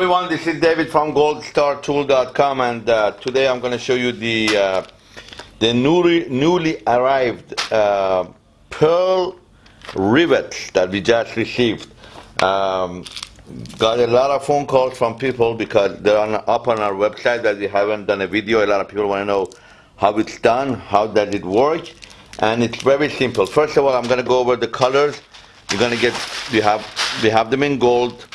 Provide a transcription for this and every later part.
everyone, this is David from goldstartool.com and uh, today I'm going to show you the uh, the newly, newly arrived uh, pearl rivets that we just received. Um, got a lot of phone calls from people because they're on, up on our website that we haven't done a video. A lot of people want to know how it's done, how does it work, and it's very simple. First of all, I'm going to go over the colors. You're going to get, we have, we have them in gold,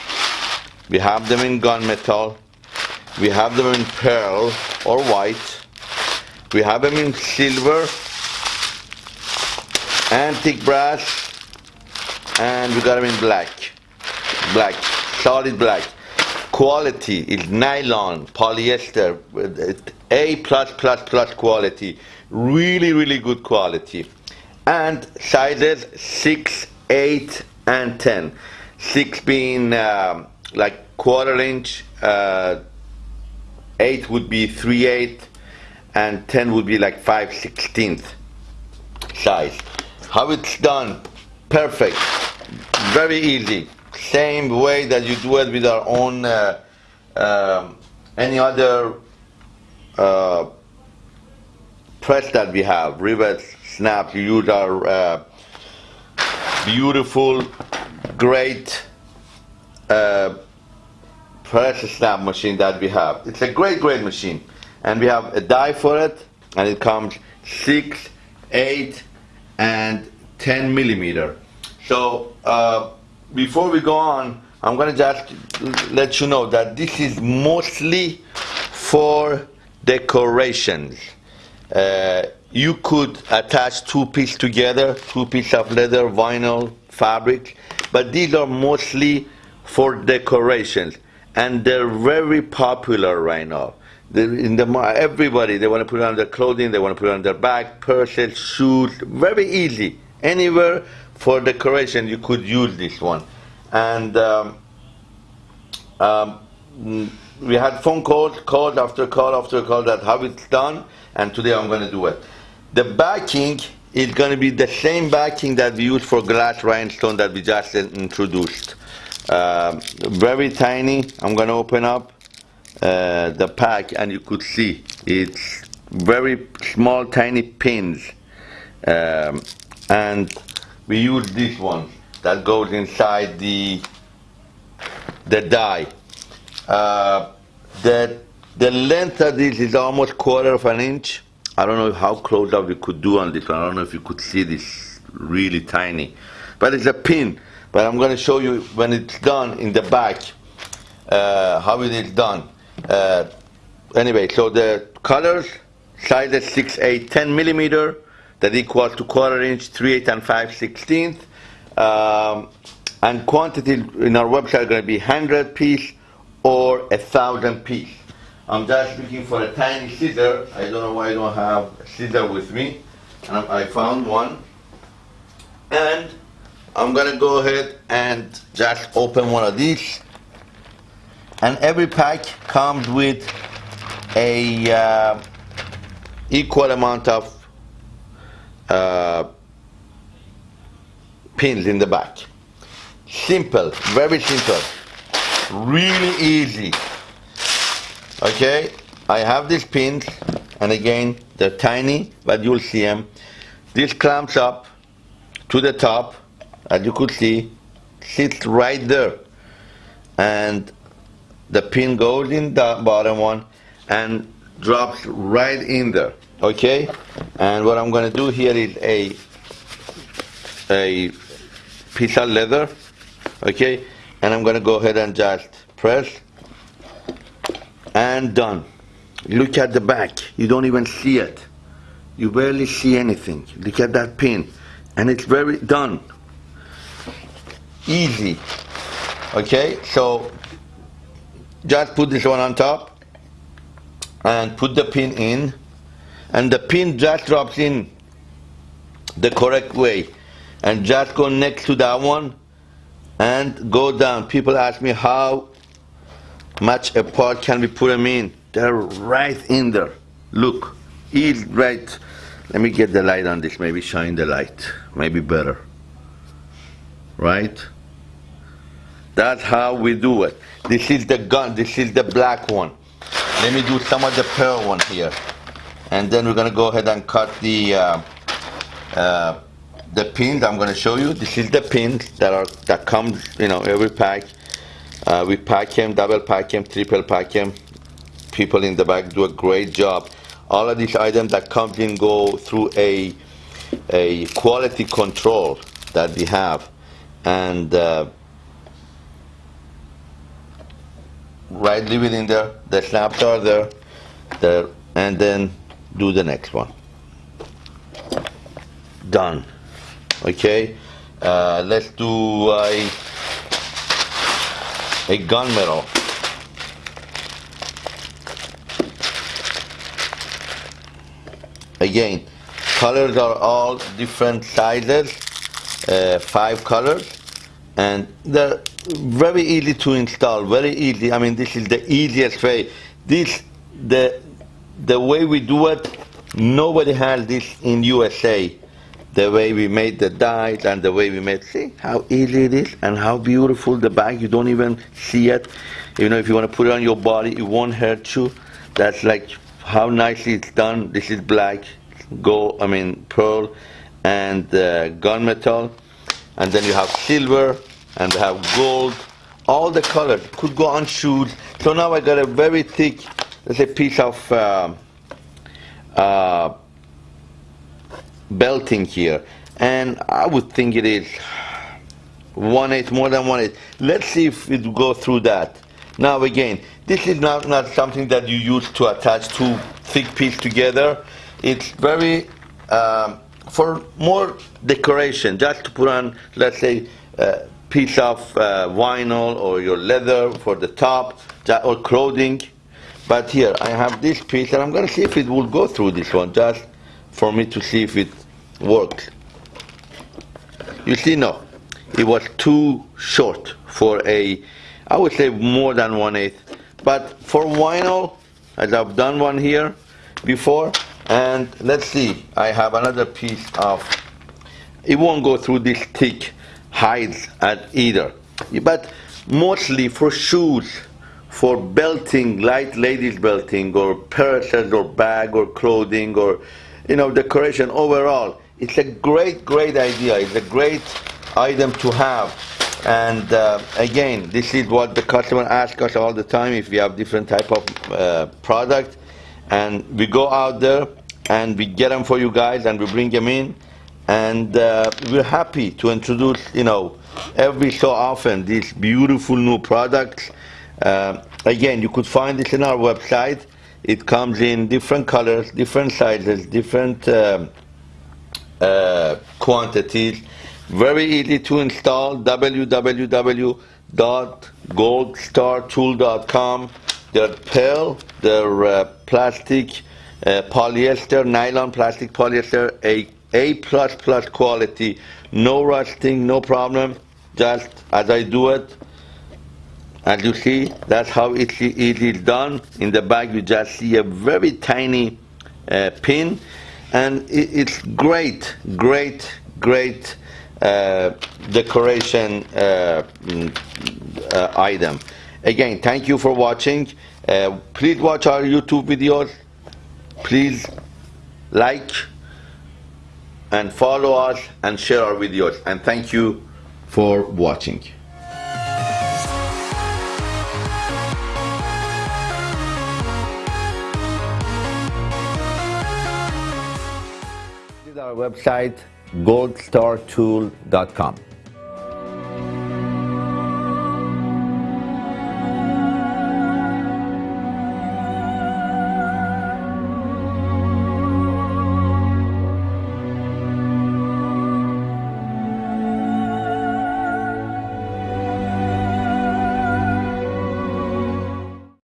we have them in gunmetal, we have them in pearl or white, we have them in silver, antique brass, and we got them in black. Black, solid black. Quality is nylon, polyester, A plus plus plus quality. Really, really good quality. And sizes 6, 8, and 10. 6 being um, like quarter inch, uh, 8 would be 3 8 and 10 would be like 5 16th size. How it's done, perfect, very easy. Same way that you do it with our own, uh, uh, any other uh, press that we have, rivets, snaps, you use our uh, beautiful, great uh, press snap machine that we have. It's a great, great machine. And we have a die for it, and it comes 6, 8, and 10 millimeter. So uh, before we go on, I'm gonna just let you know that this is mostly for decorations. Uh, you could attach two pieces together, two pieces of leather, vinyl, fabric, but these are mostly for decorations and they're very popular right now. In the everybody they want to put on their clothing, they want to put it on their bag, purses, shoes, very easy. Anywhere for decoration you could use this one. And um, um, we had phone calls, call after call after call that how it's done, and today I'm going to do it. The backing is going to be the same backing that we use for glass rhinestone that we just introduced. Uh, very tiny. I'm going to open up uh, the pack and you could see it's very small tiny pins um, and we use this one that goes inside the the die. Uh, the the length of this is almost quarter of an inch. I don't know how close up we could do on this one. I don't know if you could see this really tiny, but it's a pin but I'm going to show you when it's done in the back uh, how it is done. Uh, anyway, so the colors, sizes 6, 8, 10 millimeter, that equals to quarter inch, 3, 8, and 5 16th. Um, and quantity in our website are going to be 100 piece or a thousand piece. I'm just looking for a tiny scissor. I don't know why I don't have a scissor with me. And I found one. And I'm gonna go ahead and just open one of these. And every pack comes with a uh, equal amount of uh, pins in the back. Simple very simple. Really easy. Okay I have these pins and again they're tiny but you'll see them this clamps up to the top as you could see sits right there and the pin goes in the bottom one and drops right in there okay? And what I'm gonna do here is a a piece of leather okay? And I'm gonna go ahead and just press and done. Look at the back. You don't even see it. You barely see anything. Look at that pin. And it's very done easy. Okay so just put this one on top and put the pin in. And the pin just drops in the correct way. And just go next to that one and go down. People ask me how much apart can we put them in? They're right in there. Look he's right. Let me get the light on this. Maybe shine the light. Maybe better. Right That's how we do it. This is the gun, this is the black one. Let me do some of the pearl one here. And then we're gonna go ahead and cut the uh, uh, the pins I'm gonna show you. This is the pins that are that comes, you know, every pack. Uh, we pack them, double pack them, triple pack them. People in the back do a great job. All of these items that come in go through a a quality control that we have, and uh, right leave it in there the snaps are there there and then do the next one. Done. Okay uh, let's do a a gunmetal again colors are all different sizes uh, five colors and they're very easy to install very easy i mean this is the easiest way. This the the way we do it nobody has this in usa the way we made the dies and the way we made see how easy it is and how beautiful the bag you don't even see it. You know if you want to put it on your body it won't hurt you. That's like how nicely it's done. This is black gold i mean pearl and uh, gunmetal and then you have silver and they have gold. All the colors could go on shoes. So now I got a very thick let's say piece of uh, uh, belting here. And I would think it is one eighth more than one eighth let's see if it go through that. Now again this is not, not something that you use to attach two thick pieces together. It's very um, for more decoration just to put on let's say uh, piece of uh, vinyl or your leather for the top or clothing. But here I have this piece and I'm gonna see if it will go through this one just for me to see if it works. You see no it was too short for a I would say more than one eighth. But for vinyl as I've done one here before and let's see I have another piece of it won't go through this thick hides at either. But mostly for shoes, for belting, light ladies belting, or purses, or bag, or clothing, or you know decoration overall. It's a great, great idea. It's a great item to have. And uh, again, this is what the customer asks us all the time if we have different type of uh, product. And we go out there and we get them for you guys and we bring them in and uh, we're happy to introduce, you know, every so often these beautiful new products. Uh, again, you could find this in our website. It comes in different colors, different sizes, different uh, uh quantities. Very easy to install. www.goldstartool.com. They're pearl, they're uh, plastic, uh, polyester, nylon, plastic, polyester, a a++ plus quality, no rusting, no problem, just as I do it. As you see, that's how it, it is done. In the back, you just see a very tiny uh, pin, and it, it's great, great, great uh, decoration uh, mm, uh item. Again, thank you for watching. Uh, please watch our YouTube videos. Please like, and follow us and share our videos. And thank you for watching. Our website goldstartool.com.